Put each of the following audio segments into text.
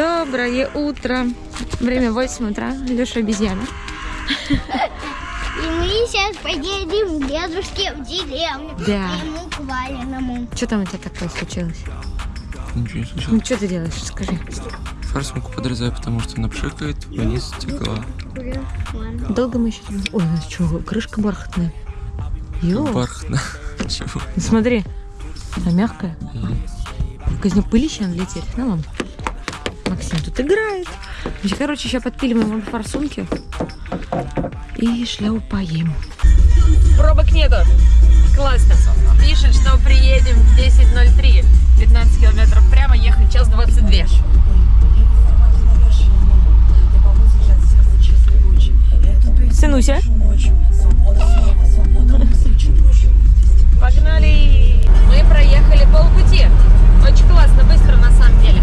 Доброе утро. Время 8 утра. Леша обезьяна. И мы сейчас поедем к дедушке в деревню. Да. К ему к Валеному. Что там у тебя такое случилось? Ничего не Ну, случилось. что ты делаешь? Скажи. Форсунку подрезаю, потому что она пшикает, вниз стекла. Долго мы еще. Ой, ну что, крышка бархатная. Йо, Бархатно. Чего? ну смотри. Она мягкая. Только из нее пылища надо лететь. Ну ладно. Максим тут играет. Короче, сейчас подпиливаем вам форсунки. И шляупаем. Пробок нету. Классно. Пишет, что приедем в 10.03. 15 километров прямо, ехать час 22. Сынуся. Погнали! Мы проехали полпути. Очень классно, быстро на самом деле.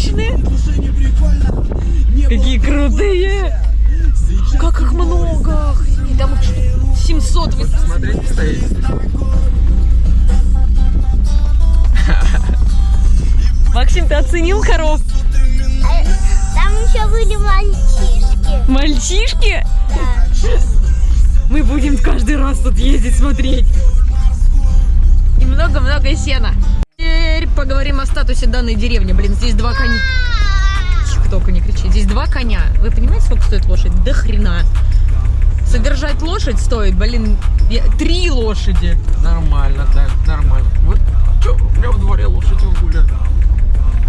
Женщины! Какие крутые! Как их много! Охренеть, Там их штук 700. вы- Смотреть стоит. Максим, ты оценил коров? Там еще были мальчишки. Мальчишки? Да. Мы будем каждый раз тут ездить смотреть. И много-много сена. Теперь поговорим о статусе данной деревни. Блин, здесь два коня. Тихо, только не кричи. Здесь два коня. Вы понимаете, сколько стоит лошадь? До хрена. Содержать лошадь стоит, блин, я- три лошади. Нормально, так, нормально. Вот, чё, у меня в дворе лошади гуляют.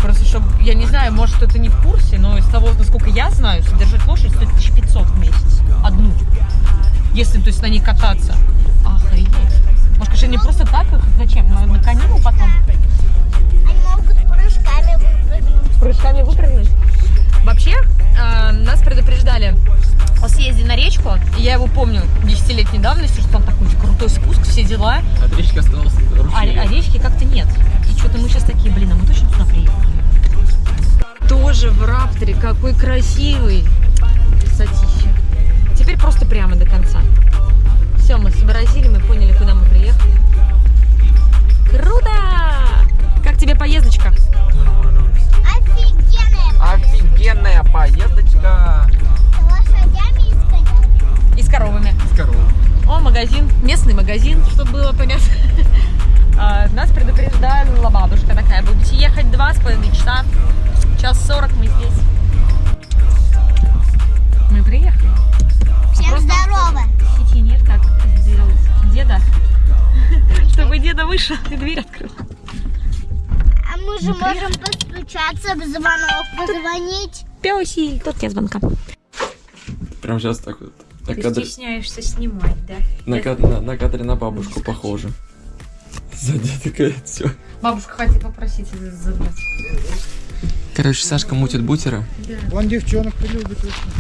Просто, чтобы, я не знаю, может, кто-то не в курсе, но из того, насколько я знаю, содержать лошадь стоит 1500 в месяц. Одну. Если, то есть, на ней кататься. Охренеть. Может, конечно, не просто так их, зачем? На, на конину потом? Прыжками выпрыгнуть? Вообще, э, нас предупреждали о съезде на речку. И Я его помню десятилетней давности, что там такой крутой спуск, все дела. От речки остался А, ручей. а речки как-то нет. И что-то мы сейчас такие, блин, а мы точно туда приехали? Тоже в Рапторе, какой красивый. Красотища. Теперь просто прямо до конца. Все, мы сообразили, мы поняли, куда мы приехали. Круто! Как тебе поездочка? Нормально. Офигенная. Поездочка С лошадями и с конями. И с коровами. с коровой. О, магазин, местный магазин, чтобы было понятно. А, Нас предупреждала бабушка такая, будете ехать два с половиной часа, час сорок мы здесь. Мы приехали. Всем Просто- здорово. Сети нет, как сделал деда, чтобы деда вышел и дверь открыл. Мы же можем постучаться в звонок, позвонить. Пёси, тут тебе звонка. Прям сейчас так вот. На Ты кадре, стесняешься снимать, да? на, кад- на, на кадре на бабушку похоже. Сзади такая все. Бабушка хотела попросить забрать. Короче, Сашка мутит бутера. Он девчонок любит очень.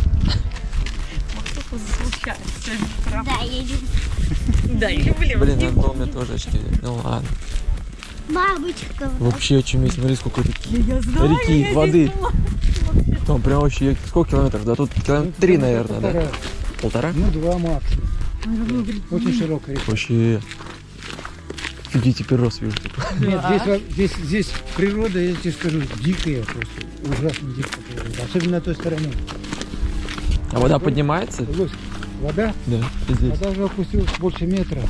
Да, я люблю. Да, я люблю. Блин, надо было мне тоже очки. Ну ладно. Бабочка. Вообще очень смотри, сколько реки. Я знаю, Реки, я воды. Там прям вообще, сколько километров? Да тут километр три, наверное, да? Полтора. Ну, два максимум. Очень широкая река. Вообще. Иди теперь рост вижу. типа. Нет, здесь, здесь, здесь природа, я тебе скажу, дикая просто. Ужасно дикая природа. Особенно на той стороне. А вода поднимается? Лось. Вода? Да, здесь. Вода уже опустилась больше метра,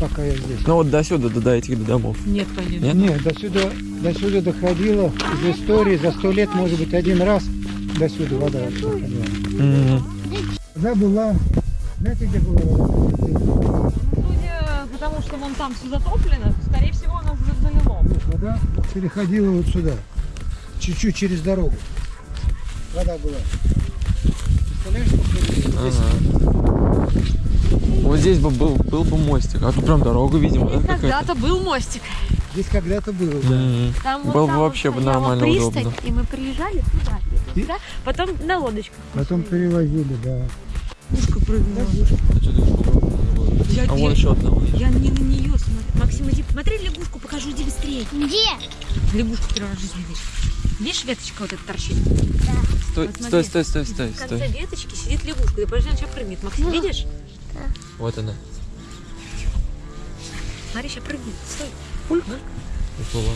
пока я здесь. Ну вот до сюда, до, до этих домов. Нет, конечно. Нет? Нет, до сюда, до сюда доходила из истории за сто лет, может быть, один раз до сюда вода доходила. М, Вода была, знаете, где была вода? Судя потому, что вон там все затоплено, скорее всего, нас уже залило. Вода переходила вот сюда, чуть-чуть через дорогу. Вода была. Представляешь, сколько здесь? Ага. Вот здесь бы был, был бы мостик, а тут прям дорогу видим, да, какая-то? Когда-то был мостик. Здесь когда-то было, да. М, Там Было вот бы там вообще бы нормально, пристань, удобно. И мы приезжали туда, И- да? потом на лодочках. Потом перевозили, да. Пушка прыгнула. Я, А вон еще одна. я не на нее смотрю. Максим, иди, смотри лягушку, покажу, иди быстрее. Где? Лягушку первый раз в жизни видишь. Видишь, веточка вот эта торчит? Стой, Вот стой, стой, стой, стой, В конце стой. веточки сидит лягушка. Ты подожди, она сейчас прыгнет. Максим, видишь? Вот она. Смотри, сейчас прыгнет. Стой. Уплыла.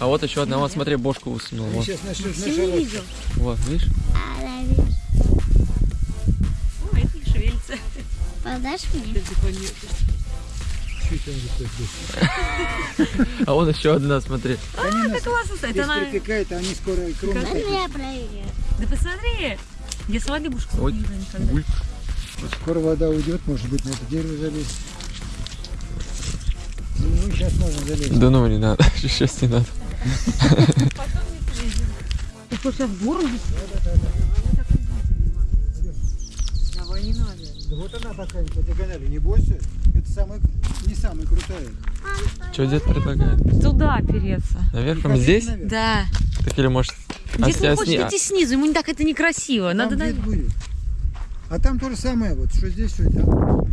А вот еще одна, вот смотри, бошку высунула. Вот, Сейчас начнешь Максим не видел. вот, видишь? А, наверное. О, это не шевелится. Подашь мне? А вон еще одна, смотри. А, это классно стоит. Здесь Она... припекает, а они скоро и кроме Дай меня проверю. Да посмотри. Я лягушку Ой, не видела никогда. Гуль. Скоро вода уйдет, может быть, на это дерево залезть. Ну, сейчас можно залезть. Да ну не надо, сейчас не надо. Ты хочешь сейчас в гору? Давай не надо. Да вот она такая по диагонали, не бойся. Это самая, не самая крутая. Что дед предлагает? Туда опереться. Наверх, прям здесь? Наверх. Да. Так или может... Дед не а с- хочет идти снизу, ему не так это некрасиво. Там Надо на... вид будет. А там то же самое, вот, что здесь, что там.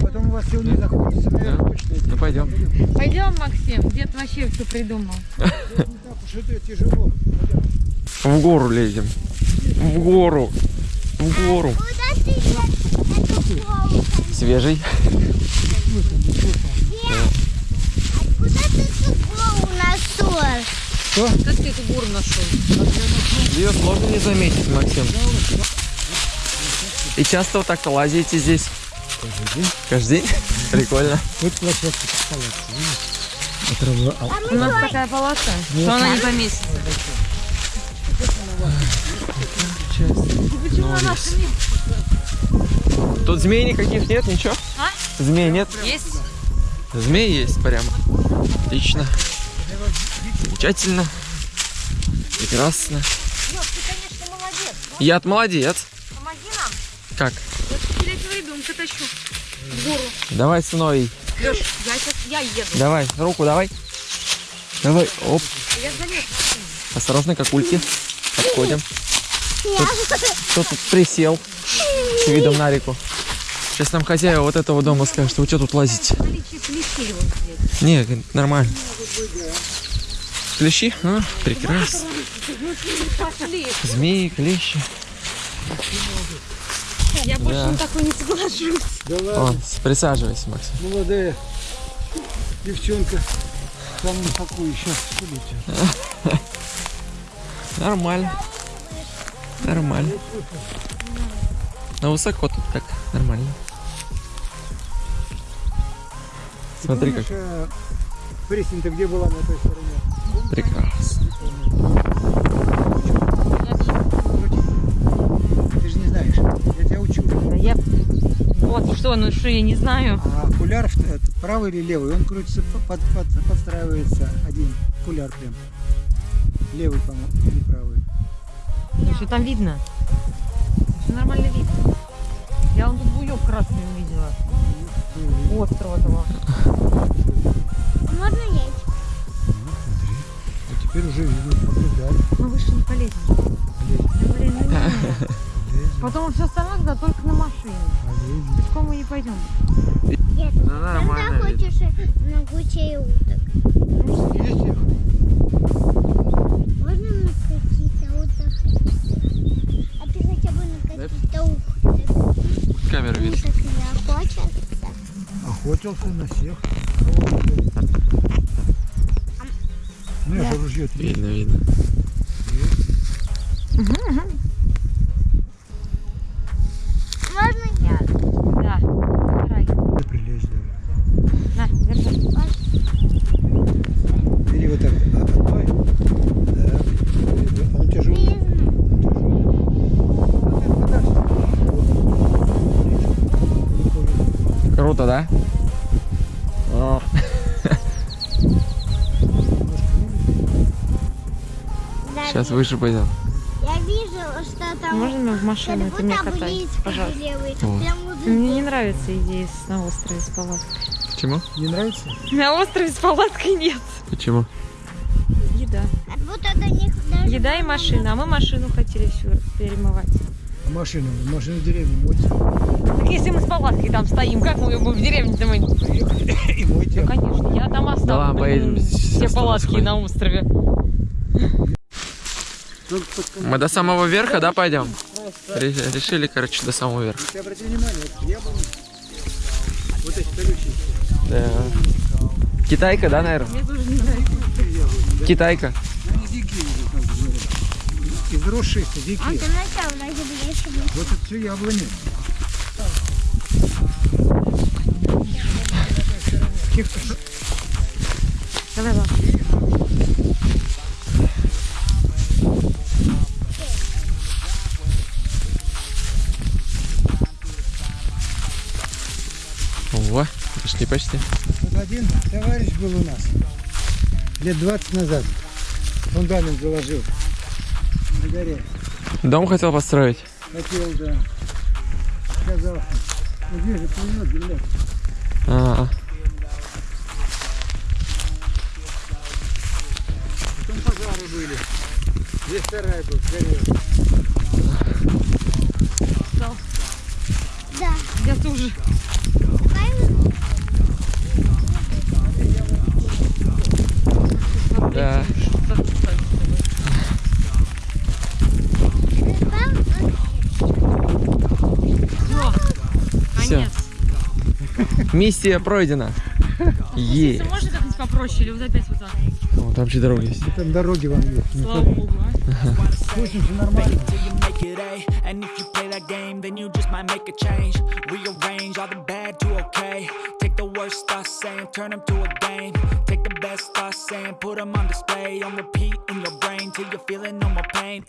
Потом у вас все вниз заходится наверх Да. точно. Ну пойдем. Пойдем, Максим. Дед вообще все придумал. Не так уж это тяжело. В гору лезем. В гору. В гору. Куда? Свежий. Откуда ты эту нашел? Как ты эту гору нашел? Ее сложно не заметить, Максим. И часто вот так-то лазите здесь? Каждый день? Прикольно. Вот площадка палатки, видишь? Это равно- а- У нас такая полоса, что она не поместится. Тут змей никаких нет, ничего? А? Змей нет? Есть? Змей есть прямо. Отлично. Замечательно. Прекрасно. Ты, конечно, молодец. Я молодец. Помоги нам. Как? Я этого ребенка тащу в гору. Давай, сыновей. Леш, я сейчас, я еду. Давай, руку давай. Давай, оп. Я залез. Осторожно, как ульки. Подходим. Кто тут присел с видом на реку? Сейчас нам хозяева вот этого дома скажет, что вы что тут лазите? Не, нормально. Клещи? А, прекрасно. Змеи, клещи. Я больше Да. на такой не соглашусь. Да ладно, О, присаживайся, Макс. молодая девчонка. Там на какую сейчас скажите. Нормально. Нормально. Но высоко тут так, нормально. Смотри, как а, Пресень-то где была на той стороне? прекрасно. Я тебя учу. Да я... Вот что, ну что, я не знаю. А окуляр в- э, правый или левый, он крутится, под, под- подстраивается один окуляр прям. Левый, по-моему, или правый. Ну, что там видно? Все нормально видно. Я вон тут буек красный увидела. Острого того. Можно есть? Вот теперь уже видно, Потом все остальное туда только на машине. Пешком мы не пойдем. Нет. Ну, Когда нормально. хочешь на гучей уток? Есть их? Можно на какие-то уток? А ты хотя бы на какие-то уток? Камера видит. Уток не охотятся? Охотился на всех. Ну, я же ружье Видно, видно. Круто, да? О, Сейчас выше пойдем. Я вижу, что там... Можно в машину? Ты меня катай, пожалуйста. Мне не нравится идея на острове с палаткой. Почему? Не нравится? На острове с палаткой нет. Почему? Еда. Еда и машина. А мы машину хотели всю перемывать. Машину, машину в деревню мойте. Так если мы с палаткой там стоим, как мы будем в деревне-то мы? И мойте. Ну, конечно, я там оставлю Да ладно, блин, все палатки сходим. на острове. Мы до самого верха, да, пойдем? Ре- Решили, короче, до самого верха. Ты обрати внимание, вот яблони, вот эти колючие, Да. Китайка, да, наверное? Мне тоже не нравится. Китайка. они дикие уже, как говорят. Из росших А дикие. Вот это все яблони. Давай, ладно. Ого, почти, почти. Вот один товарищ был у нас лет 20 назад. Фундамент заложил на горе. Дом хотел построить. Хотел, да. Сказал, ну где же плывет земля? А, Потом пожары были. Здесь сарай был, сгорел. Да. Я тоже. да. Конец. Миссия пройдена. Е. Ты можешь как-нибудь попроще или вот опять вот так? О, там же дорога есть. Там дороги вам есть. Слава богу, а. Слушай, все нормально. till you make it A. And if you play that game, then you just might make a change. Rearrange all the bad to okay. Take the worst thoughts saying, turn them to a game. Take the best thoughts saying, put them on display. On repeat in your brain till you're feeling no more pain.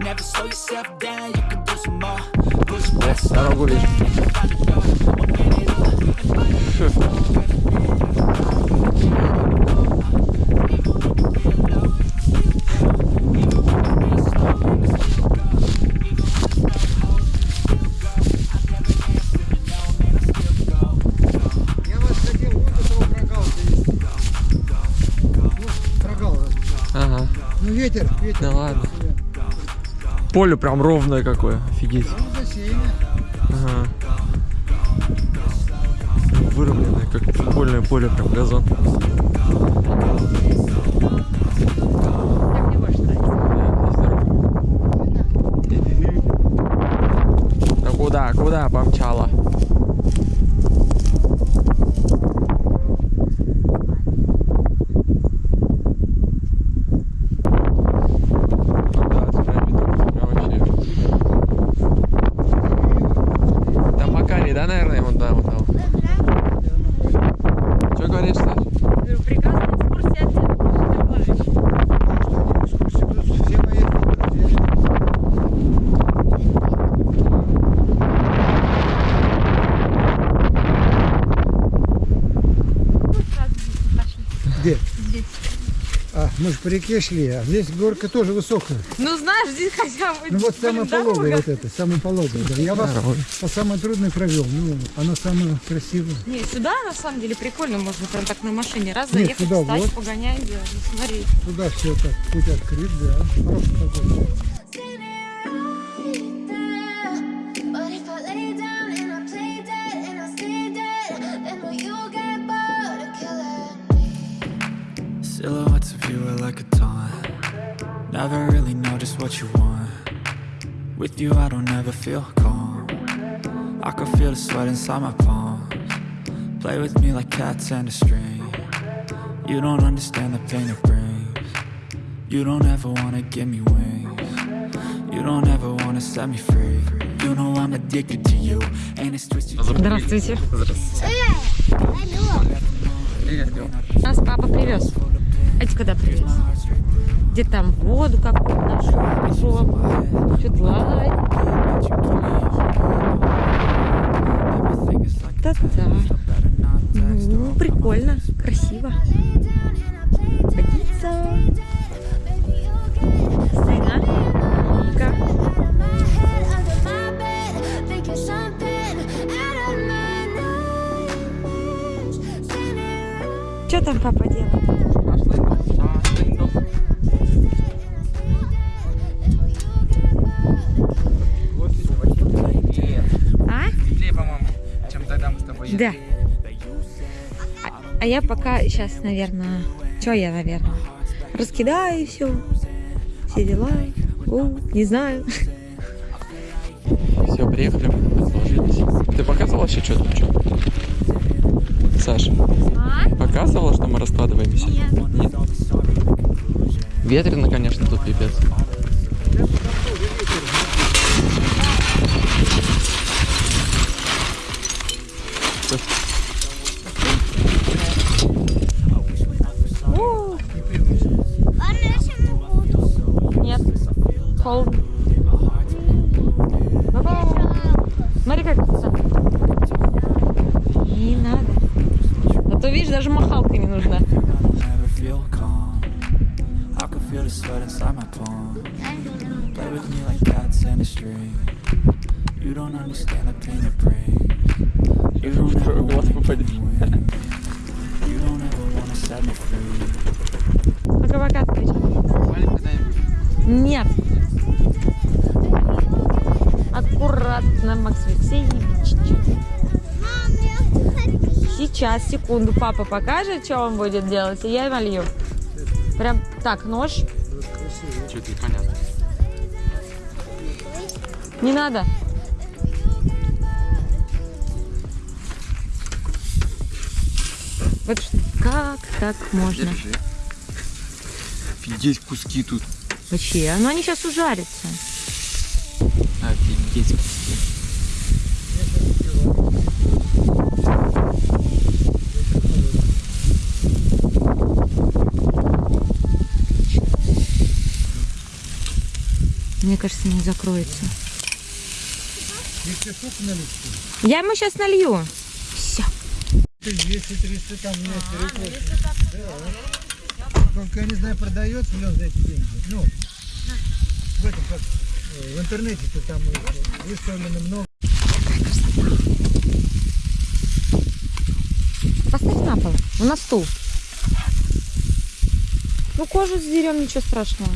Never slow yourself down, you can do some more. Push past Дорогу find a door. Up Ну ветер, ветер. Да ладно. Поле прям ровное какое. Офигеть. Выровненное, как футбольное поле, прям газон. Куда, куда помчала? Ну да, это прям видно, прям вообще. Там Макарий, да, наверное, вон там, вон там. Что говоришь, Саш? Говорю, Прекрасная экскурсия от деда, товарищ. Экскурсии будут все мои друзья. Сразу здесь пошли. Где? Здесь. А, мы же по реке шли, а здесь горка тоже высокая. Ну знаешь, здесь хотя бы Ну вот самая пологая вот эта, самая пологая. Да. Я вас Дорога. по самой трудной провел. Ну, она самая красивая. Не, сюда на самом деле прикольно, можно прям так на машине раз Нет, заехать, сюда встать, вот. погонять, да, ну, смотри. Туда все так, путь открыт, да. Хорошая погода. what you want. With you, I don't ever feel calm. I can feel the sweat inside my palms. Play with me like cats and a string. You don't understand the pain it brings. You don't ever wanna give me wings. You don't ever wanna set me free. You know I'm addicted to you, and it's twisted. Здравствуйте. Алло. Нас папа привез. А ты когда привез? Где там воду какую нашел. Everything is like Это да. Ну, прикольно, красиво. Годится. Standing Что там папа я пока сейчас, наверное, что я, наверное, раскидаю все, все дела. У, не знаю. Все, приехали, расположились. Ты показывала еще что-то? Саша, показывала, что мы раскладываемся? Нет. Ветрено, конечно, тут пипец. Ба-ба. Смотри, как. Не надо. А то, видишь, даже махалка не нужна. never feel calm. I can feel секунду, папа покажет, что он будет делать, и я налью. Прям так, нож. Что-то непонятно. Не надо. Вот как так можно? Офигеть, куски тут. Вообще, ну они сейчас ужарятся. Офигеть, куски. Мне кажется, не закроется. Я ему сейчас налью. Все. 200-300 там есть перекос. Да. Только я не знаю, продается ли он за эти деньги. Ну, в этом как в интернете-то там выставлено много. Поставь на пол. На стул. Ну, кожу сдерем, ничего страшного.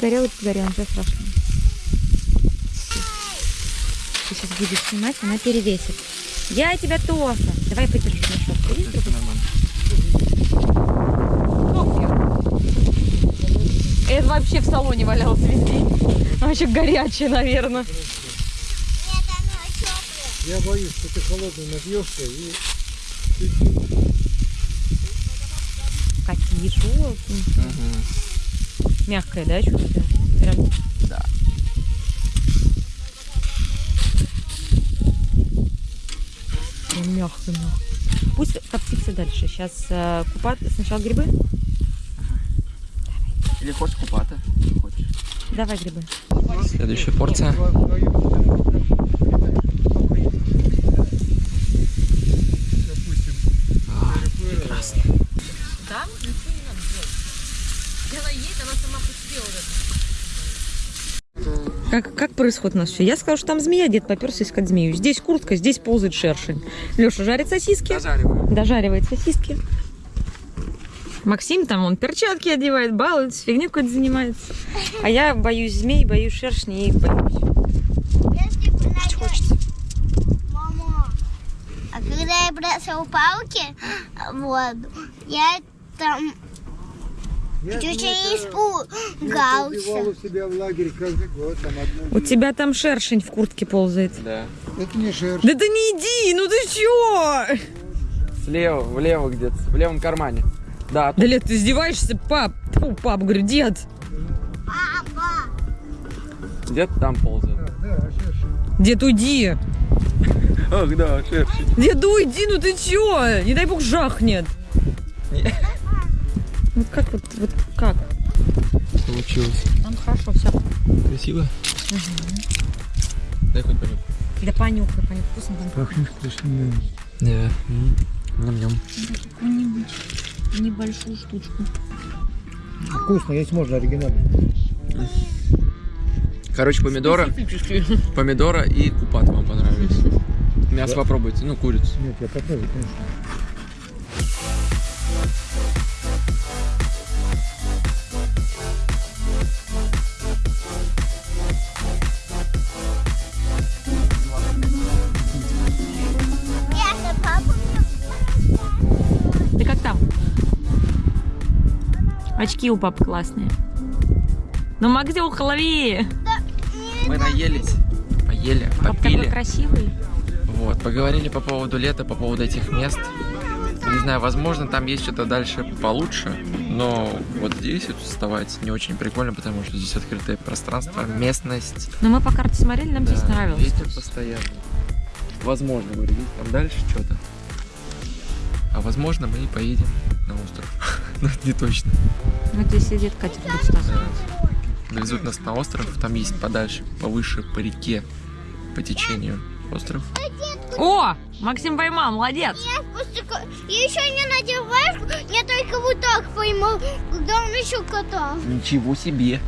Горел и погорел, ничего страшного. Ты сейчас будешь снимать, она перевесит. Я тебя тоже. Давай подержи мешок. Видишь, Это вообще в салоне валялся весь день. Вообще горячее, наверное. Нет. Я боюсь, что ты холодный набьешься и Какие желтенькие. Мягкое, да, чувствую? Прям. Да. Прям мягко, мягко. Пусть коптится дальше. Сейчас э, купат. Сначала грибы. Или хочешь купата? Хочешь. Давай грибы. Следующая порция. допустим, Прекрасно. Да? Ничего не надо делать. Когда она есть, она сама по себе уже. Как, как происходит у нас все? Я сказала, что там змея, дед поперся искать змею. Здесь куртка, здесь ползает шершень. Леша жарит сосиски. Дожариваю. Дожаривает сосиски. Максим там, он перчатки одевает, балуется, фигню какой-то занимается. А я боюсь змей, боюсь шершней и боюсь. Хочется. Мама, а когда я бросал палки в воду, я там чуть не это- испугался. У себя в лагере каждый год. Там одну... У тебя там шершень в куртке ползает. Да. Это не шерсть. Да ты не иди, ну ты чё? Слева, влево где-то, в левом кармане. Да, Да лет, ты издеваешься, пап? Фу, пап, говорю, дед. Папа, где-то там ползает. Да, да, шерсть. Дед, уйди. Ах, да, шершень. Дед, уйди, ну ты чё? Не дай бог жахнет. Ну как вот, вот как? Получилось. Там хорошо все. Красиво? Дай хоть понюхай. Да понюхай, понюхай, вкусно там. Пахнет вкусно, Да. Ням-ням. Какую-нибудь небольшую штучку. да. Вкусно, есть можно оригинальный. Короче, помидора, помидора и купат вам понравились. Мясо попробуйте, ну, курицу. Нет, я попробую, конечно. Очки у папы классные. Ну, Максюха, лови! Мы наелись, поели, Папа такой попили. красивый. Вот, поговорили по поводу лета, по поводу этих мест. Не знаю, возможно, там есть что-то дальше получше, но вот здесь вот вставать не очень прикольно, потому что здесь открытое пространство, местность. Но мы по карте смотрели, нам здесь Да, нравилось. Ветер постоянно. Возможно, говорю, есть там дальше что-то. А возможно, мы и поедем на остров. Но не точно. Вот здесь сидит катер Густав. Да. Довезут нас на остров, там есть подальше, повыше, по реке, по течению остров. О! Максим поймал, молодец! Я просто я еще не надеваешь, я только вот так поймал, когда он еще катал. Ничего себе!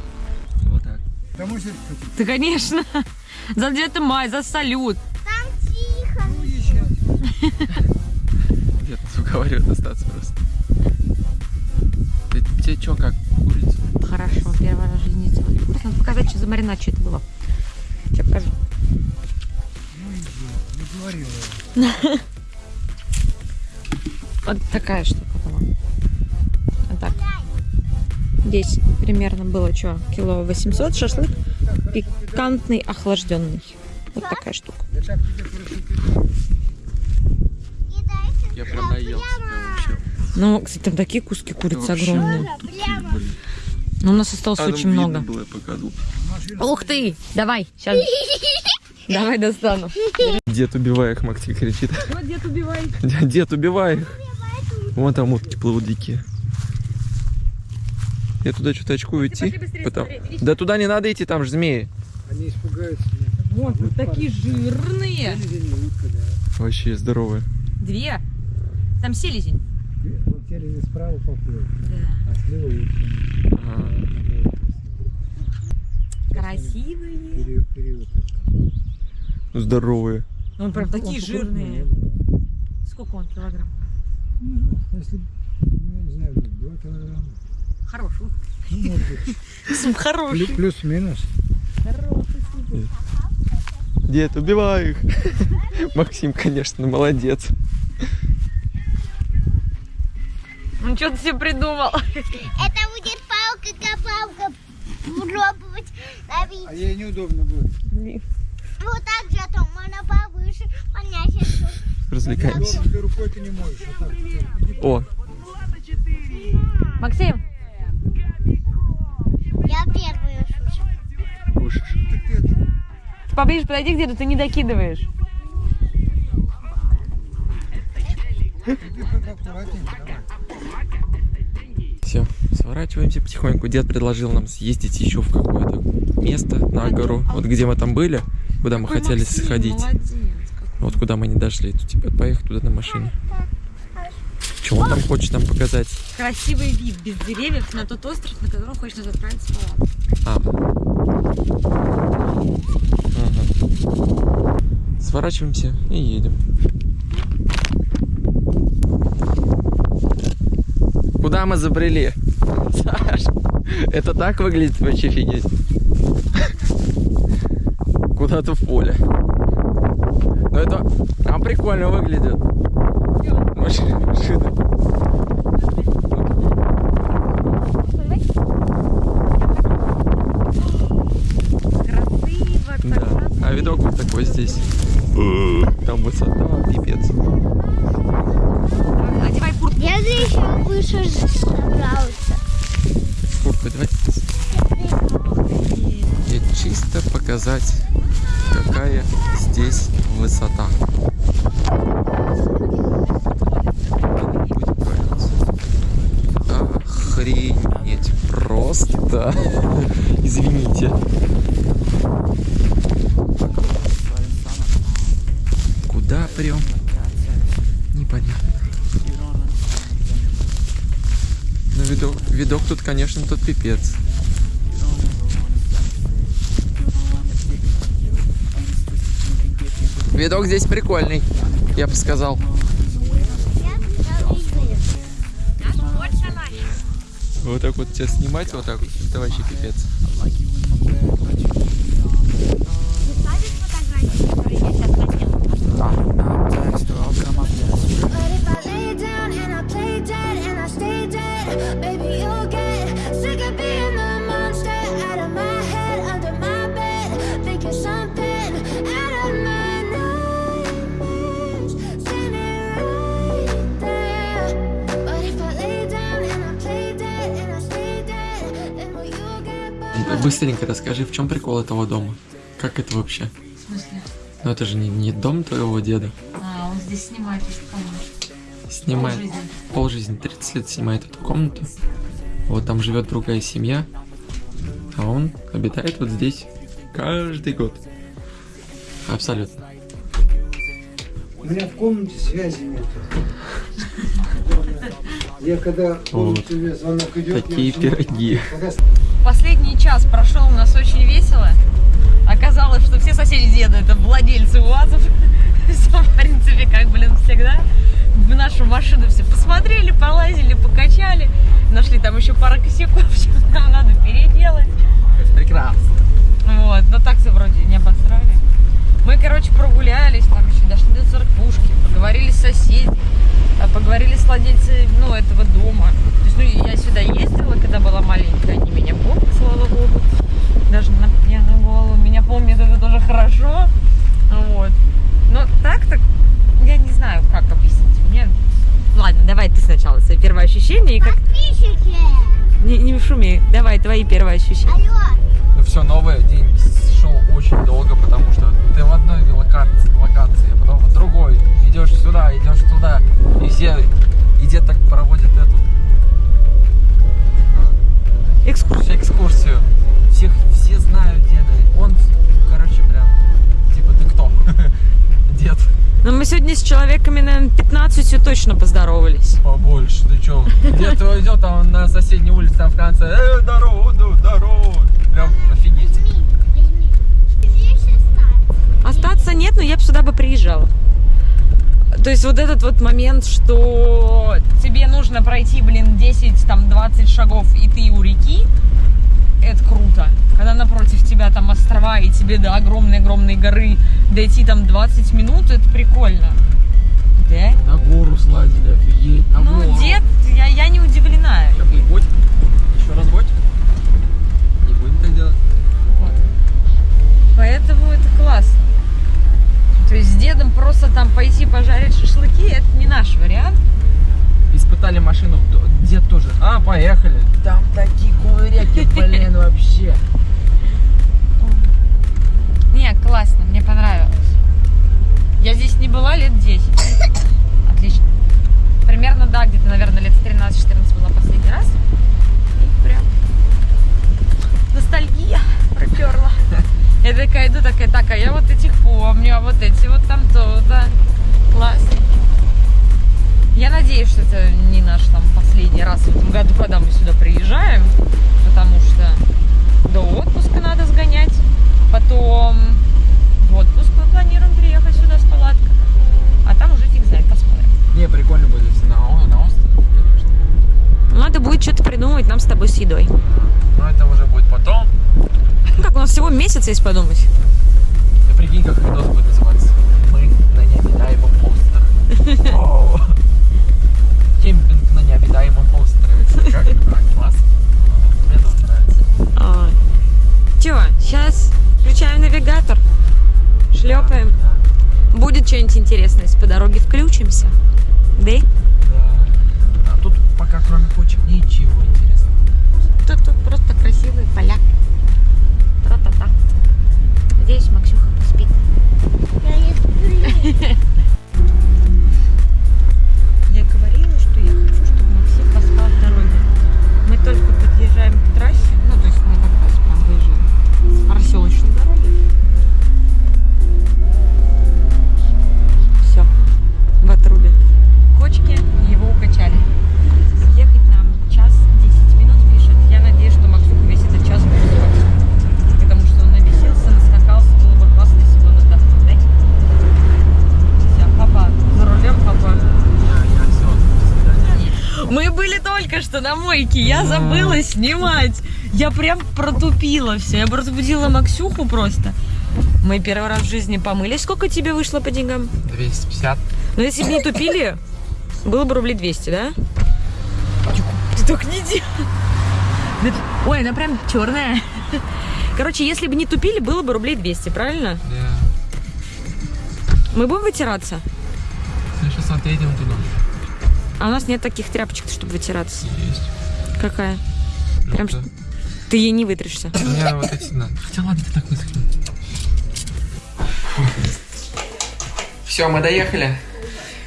Вот так. Кому же Ты, конечно. За 9 мая, за салют. Там тихо. Дед нас уговаривает остаться просто. Что, как курица? Хорошо, первый раз в жизни делали курс. Надо показать, что за маринад, что это было. Сейчас покажу. не говорила. Вот такая штука была. Вот так. Здесь примерно было что, кило 800 шашлык, пикантный, охлажденный. Вот такая штука. Я прям наелся вообще. Ну, кстати, там такие куски курицы Вообще. огромные. Но у нас осталось А, ну, очень много. было. Ух ты! Давай, сейчас. Давай достану. Дед, убивай их, Максим кричит. Вот дед убивай. Дед, убивай их. Вон там утки плывут дикие. Я туда что-то очкую идти. Потом-? Да туда не надо идти, там же змеи. они испугаются. Вот, вот такие жирные. Вообще здоровые. Две. Там селезень. Селезень справа поплыл, Да. а слева утка. Ага. Красивые. Период, период. Ну, Здоровые. Он прям такие Он жирные. крупный, Сколько он килограмм? Ну, если, ну, я не знаю, 2 килограмма. Хороший. Ну, может быть, плю- Хороший. плюс-минус. Дед, убивай их. Максим, конечно, молодец. Ну что ты себе придумал? Это будет палка-копалка. Пробовать ловить. А ей неудобно будет. Вот так же, а то можно повыше поднять эту. Развлекаемся. Ты рукой ты не можешь. Вот так. О, Максим, Я первую шушу. кушаешь. поближе подойди где-то, ты не докидываешь. Ты как аккуратненько, давай. Все, сворачиваемся потихоньку. Дед предложил нам съездить еще в какое-то место на гору. Вот где мы там были, куда мы хотели сходить. Вот куда мы не дошли. Тут типа поехать туда на машине. Что он там хочет нам показать? Красивый вид без деревьев на тот остров, на котором отправиться в палатку. А. Ага. Сворачиваемся и едем. Куда мы забрели? Это так выглядит вообще офигеть. Куда-то в поле. Но это там прикольно выглядит. Машина, Да. А видок вот такой здесь. Там высота, пипец. Одевай куртку. Я здесь еще выше справился. Давайте. И чисто показать, какая здесь высота. Будет нравиться. Охренеть. Просто. Извините. прям. Непонятно. Ну, видок, видок тут, конечно, тут пипец. Видок здесь прикольный, я бы сказал. Вот так вот тебя снимать, вот так это вообще пипец. Быстренько расскажи, в чем прикол этого дома? Как это вообще? В смысле? Ну это же не, не дом твоего деда. А, он здесь снимает, если помнишь. Снимает Полжизни. полжизни, 30 лет снимает эту комнату. Вот там живет другая семья, а он обитает вот здесь каждый год. Абсолютно. У меня в комнате связи нет. Я когда Вот. комнате звонок идет, Такие я пироги. Когда Последний час прошел у нас очень весело. Оказалось, что все соседи деда это владельцы УАЗов. Все, в принципе, как, блин, всегда. В нашу машину все посмотрели, полазили, покачали. Нашли там еще пару косяков, что нам надо переделать. Прекрасно. Вот, но так-то вроде не обосрали. Мы, короче, прогулялись, там еще дошли до церквушки, поговорили с соседями, поговорили с владельцами, ну, этого дома. То есть, ну, я сюда ездила, когда была маленькая, они меня помнят, слава богу. Даже на пьяную голову меня помнят, это тоже хорошо. Вот. Но так-то, я не знаю, как объяснить. Мне... Ладно, давай ты сначала свои первые ощущения и как... Подписчики! Не, не шуми, давай твои первые ощущения. Алло! Ну все новое, день шел очень долго, потому что ты в одной локации, локации, а потом в другой. Так проводит эту Экскурсия. экскурсию. Всех, все знают деда. Он, короче, прям, типа, ты кто? Дед. Но мы сегодня с человеками, наверное, 15 точно поздоровались. Побольше, ты чё? Дед твой идет, а он на соседней улице там в конце. Э, здорово, здорово. Прям офигеть. Возьми, возьми. Остаться нет, но я бы сюда бы приезжала. То есть вот этот вот момент, что тебе нужно пройти, блин, 10, там, 20 шагов, и ты у реки, это круто. Когда напротив тебя там острова, и тебе до огромной-огромной горы дойти там 20 минут, это прикольно. Да? На гору слазили, офигеть, на гору. Ну, дед, я, я не удивлена. Сейчас будет ботик. Еще раз ботик. Не будем так делать. Поэтому это классно. То есть с дедом просто там пойти пожарить шашлыки, это не наш вариант. Испытали машину, дед тоже. А, поехали. Там такие кувыряки, блин, вообще. Не, классно, мне понравилось. Я здесь не была лет 10. Отлично. Примерно, да, где-то, наверное, лет 13-14 была последний раз. И прям ностальгия проперла. Я такая иду, такая, так, а я вот этих помню, а вот эти вот там то-то. Классно. Я надеюсь, что это не наш там последний раз в этом году, когда мы сюда приезжаем, потому что до отпуска надо сгонять. Потом в отпуск мы планируем приехать сюда с палаткой. А там уже фиг знает, посмотрим. Не, прикольно будет если на, на конечно. Надо будет что-то придумать нам с тобой с едой. Но это уже будет потом. Ну как, у нас всего месяц есть подумать. Ты прикинь, как видос будет называться. Мы на необитаемом острове. Кемпинг на необитаемом острове. Как? А, Класс. Мне тоже нравится. Че, сейчас включаем навигатор, шлепаем. Будет что-нибудь интересное, если по дороге включимся. Да? Только что на мойке. Я забыла снимать. Я прям протупила все. Я разбудила Максюху просто. Мы первый раз в жизни помылись. Сколько тебе вышло по деньгам? 250. Ну, если бы не тупили, было бы рублей 200, да? Ты так не делай. Ты- Ой, она прям черная. Короче, если бы не тупили, было бы рублей 200, правильно? Да. Мы будем вытираться? Ну, сейчас отъедем туда. А у нас нет таких тряпочек, чтобы вытираться. Есть. Какая? Прям Желтая. Ты ей не вытрешься. У меня вот эти надо. Хотя ладно, ты так высохни. Все, мы доехали.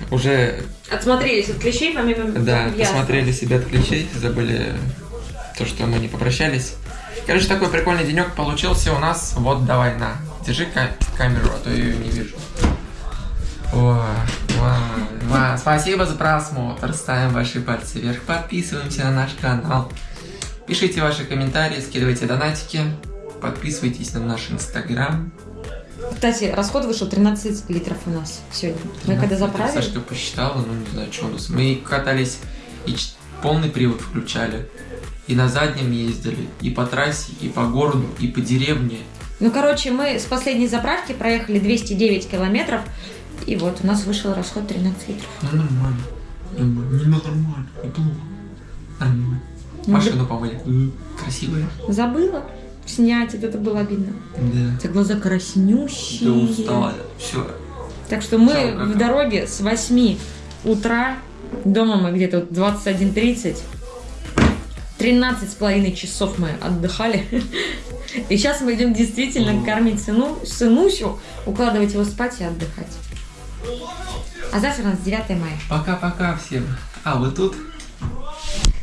Уже, Отсмотрелись от клещей, помимо... да, Ясно. посмотрели себя от ключей, забыли то, что мы не попрощались. Короче, такой прикольный денек получился у нас. Вот, давай, на, держи ка- камеру, а то я ее не вижу. Ой, ва, ва, спасибо за просмотр, ставим ваши пальцы вверх, подписываемся на наш канал, пишите ваши комментарии, скидывайте донатики, подписывайтесь на наш инстаграм. Кстати, расход вышел 13 литров у нас сегодня. Мы когда заправили... Сашка посчитала, ну не знаю, что у нас. Мы катались и полный привод включали. И на заднем ездили, и по трассе, и по городу, и по деревне. Ну, короче, мы с последней заправки проехали 209 километров. И вот у нас вышел расход 13 литров. Ну нормально. Нормально. Не нормально, неплохо. Нормально. Ну, Машину помыли. Красивая. Забыла снять, вот это было обидно. Да. У тебя глаза краснющие. Да устала. Все. Так что мы как- в дороге с 8 утра. Дома мы где-то вот 21.30. 13 с половиной часов мы отдыхали. И сейчас мы идем действительно кормить сыну, сынущу, укладывать его спать и отдыхать. А завтра у нас 9 мая. Пока-пока всем. А, вы тут?